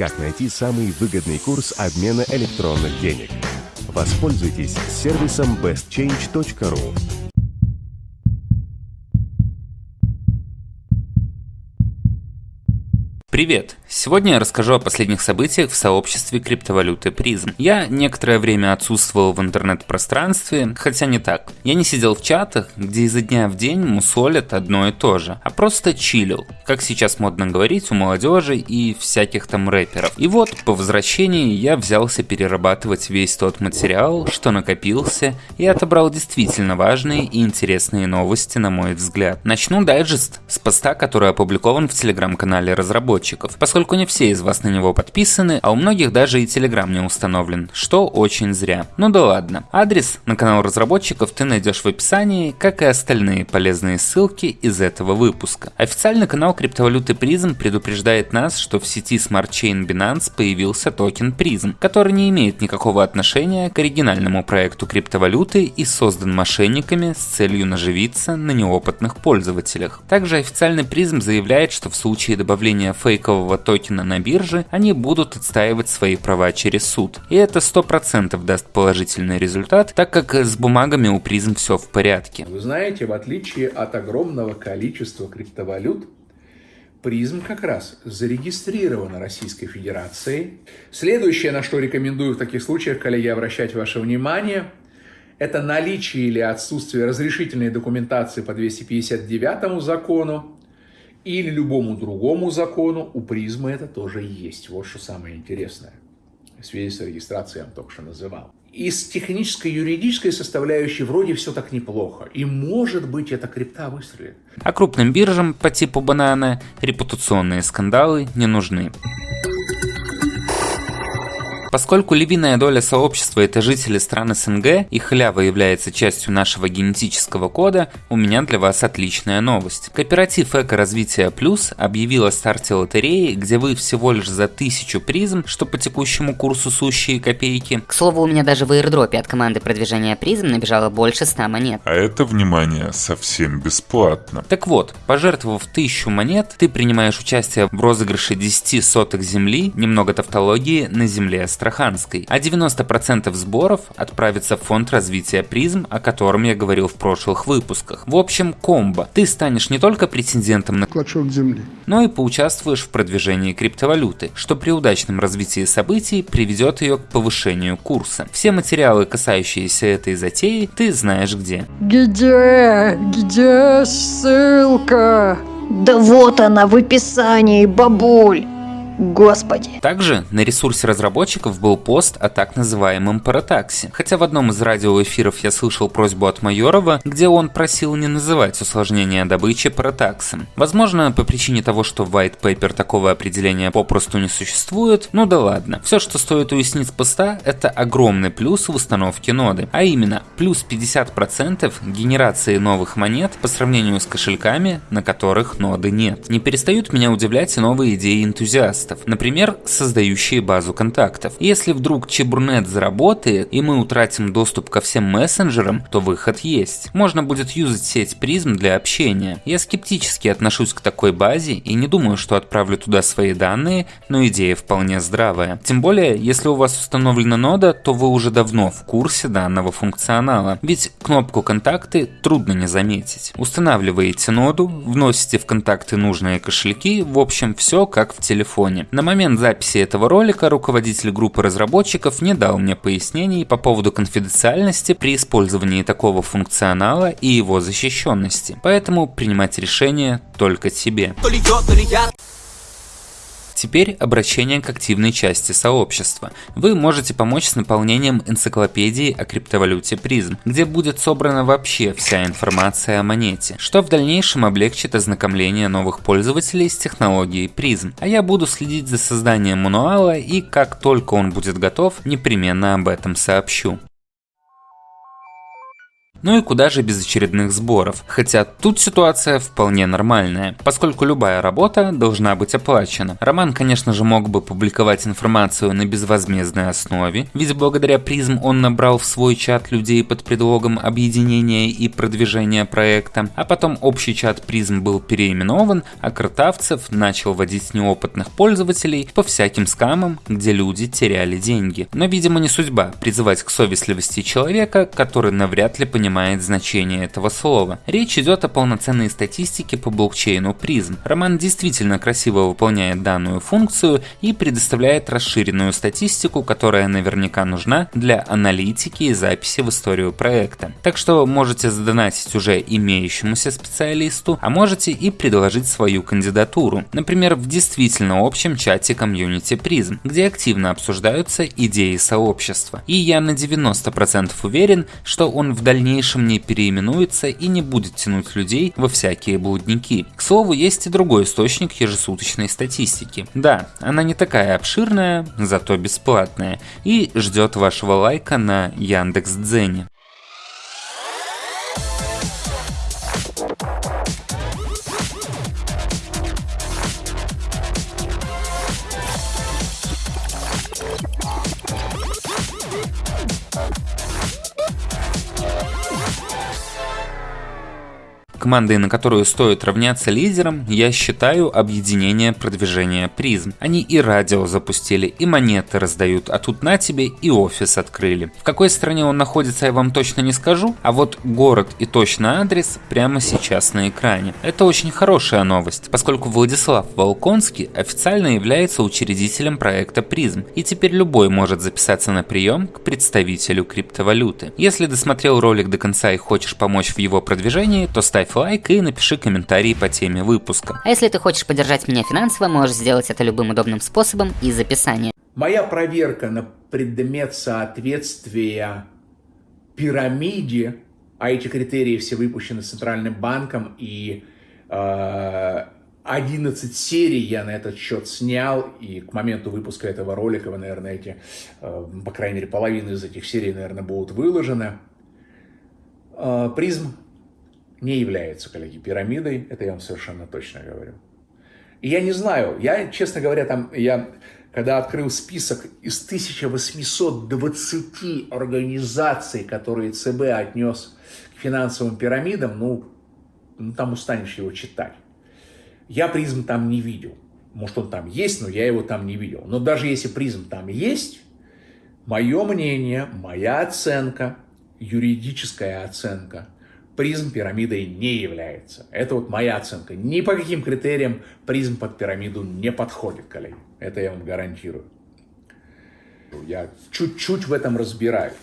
как найти самый выгодный курс обмена электронных денег. Воспользуйтесь сервисом bestchange.ru. Привет! Сегодня я расскажу о последних событиях в сообществе криптовалюты призм. Я некоторое время отсутствовал в интернет-пространстве, хотя не так. Я не сидел в чатах, где изо дня в день мусолят одно и то же, а просто чилил, как сейчас модно говорить у молодежи и всяких там рэперов. И вот, по возвращении я взялся перерабатывать весь тот материал, что накопился, и отобрал действительно важные и интересные новости, на мой взгляд. Начну дайджест с поста, который опубликован в телеграм-канале разработчиков, поскольку поскольку не все из вас на него подписаны, а у многих даже и Telegram не установлен, что очень зря. Ну да ладно. Адрес на канал разработчиков ты найдешь в описании, как и остальные полезные ссылки из этого выпуска. Официальный канал криптовалюты Prism предупреждает нас, что в сети Smart Chain Binance появился токен Prism, который не имеет никакого отношения к оригинальному проекту криптовалюты и создан мошенниками с целью наживиться на неопытных пользователях. Также официальный Prism заявляет, что в случае добавления фейкового токена на бирже, они будут отстаивать свои права через суд. И это 100% даст положительный результат, так как с бумагами у призм все в порядке. Вы знаете, в отличие от огромного количества криптовалют, Призм как раз зарегистрирован Российской Федерацией. Следующее, на что рекомендую в таких случаях, коллеги, обращать ваше внимание, это наличие или отсутствие разрешительной документации по 259 закону или любому другому закону, у призмы это тоже есть. Вот что самое интересное. В связи с регистрацией я только что называл. Из технической юридической составляющей вроде все так неплохо. И может быть эта крипта выстрелит. А крупным биржам по типу банана репутационные скандалы не нужны. Поскольку львиная доля сообщества это жители стран СНГ и халява является частью нашего генетического кода, у меня для вас отличная новость. Кооператив Эко-развития Плюс объявил о старте лотереи, где вы всего лишь за тысячу призм, что по текущему курсу сущие копейки. К слову, у меня даже в аирдропе от команды продвижения призм набежало больше 100 монет. А это, внимание, совсем бесплатно. Так вот, пожертвовав тысячу монет, ты принимаешь участие в розыгрыше 10 соток земли, немного тавтологии, на земле Астраханской, а 90% сборов отправится в фонд развития призм, о котором я говорил в прошлых выпусках. В общем, комбо. Ты станешь не только претендентом на клочок земли, но и поучаствуешь в продвижении криптовалюты, что при удачном развитии событий приведет ее к повышению курса. Все материалы, касающиеся этой затеи, ты знаешь где. Где? Где ссылка? Да вот она в описании, бабуль. Господи. Также на ресурсе разработчиков был пост о так называемом паратаксе. Хотя в одном из радиоэфиров я слышал просьбу от Майорова, где он просил не называть усложнение добычи паратаксом. Возможно, по причине того, что в white paper такого определения попросту не существует, ну да ладно. Все, что стоит уяснить с поста, это огромный плюс в установке ноды, а именно плюс 50% генерации новых монет по сравнению с кошельками, на которых ноды нет. Не перестают меня удивлять и новые идеи энтузиастов контактов, например, создающие базу контактов. Если вдруг Чебурнет заработает и мы утратим доступ ко всем мессенджерам, то выход есть. Можно будет юзать сеть призм для общения. Я скептически отношусь к такой базе и не думаю, что отправлю туда свои данные, но идея вполне здравая. Тем более, если у вас установлена нода, то вы уже давно в курсе данного функционала, ведь кнопку контакты трудно не заметить. Устанавливаете ноду, вносите в контакты нужные кошельки, в общем все как в телефоне телефоне. На момент записи этого ролика руководитель группы разработчиков не дал мне пояснений по поводу конфиденциальности при использовании такого функционала и его защищенности, поэтому принимать решение только тебе. То ли я, то ли я. Теперь обращение к активной части сообщества. Вы можете помочь с наполнением энциклопедии о криптовалюте призм, где будет собрана вообще вся информация о монете, что в дальнейшем облегчит ознакомление новых пользователей с технологией призм. А я буду следить за созданием мануала и как только он будет готов, непременно об этом сообщу. Ну и куда же без очередных сборов? Хотя тут ситуация вполне нормальная, поскольку любая работа должна быть оплачена. Роман, конечно же, мог бы публиковать информацию на безвозмездной основе, ведь благодаря призм он набрал в свой чат людей под предлогом объединения и продвижения проекта, а потом общий чат призм был переименован, а Картавцев начал водить неопытных пользователей по всяким скамам, где люди теряли деньги. Но, видимо, не судьба призывать к совестливости человека, который навряд ли понимает значение этого слова. Речь идет о полноценной статистике по блокчейну призм. Роман действительно красиво выполняет данную функцию и предоставляет расширенную статистику, которая наверняка нужна для аналитики и записи в историю проекта. Так что можете задонатить уже имеющемуся специалисту, а можете и предложить свою кандидатуру, например, в действительно общем чате комьюнити призм, где активно обсуждаются идеи сообщества. И я на 90% уверен, что он в дальнейшем не переименуется и не будет тянуть людей во всякие блудники. К слову, есть и другой источник ежесуточной статистики. Да, она не такая обширная, зато бесплатная, и ждет вашего лайка на Яндекс.Дзене. Командой, на которую стоит равняться лидерам, я считаю объединение продвижения призм. Они и радио запустили, и монеты раздают, а тут на тебе и офис открыли. В какой стране он находится, я вам точно не скажу, а вот город и точный адрес прямо сейчас на экране. Это очень хорошая новость, поскольку Владислав Волконский официально является учредителем проекта призм, и теперь любой может записаться на прием к представителю криптовалюты. Если досмотрел ролик до конца и хочешь помочь в его продвижении, то ставь поставь лайк и напиши комментарий по теме выпуска. А если ты хочешь поддержать меня финансово, можешь сделать это любым удобным способом из описания. Моя проверка на предмет соответствия пирамиде, а эти критерии все выпущены Центральным банком, и э, 11 серий я на этот счет снял, и к моменту выпуска этого ролика вы, наверное, эти, э, по крайней мере, половина из этих серий, наверное, будут выложены. Э, призм не является, коллеги, пирамидой, это я вам совершенно точно говорю. И я не знаю, я, честно говоря, там, я, когда открыл список из 1820 организаций, которые ЦБ отнес к финансовым пирамидам, ну, ну там устанешь его читать. Я призм там не видел. Может, он там есть, но я его там не видел. Но даже если призм там есть, мое мнение, моя оценка, юридическая оценка – призм пирамидой не является. Это вот моя оценка. Ни по каким критериям призм под пирамиду не подходит, коллеги. Это я вам гарантирую. Я чуть-чуть в этом разбираюсь.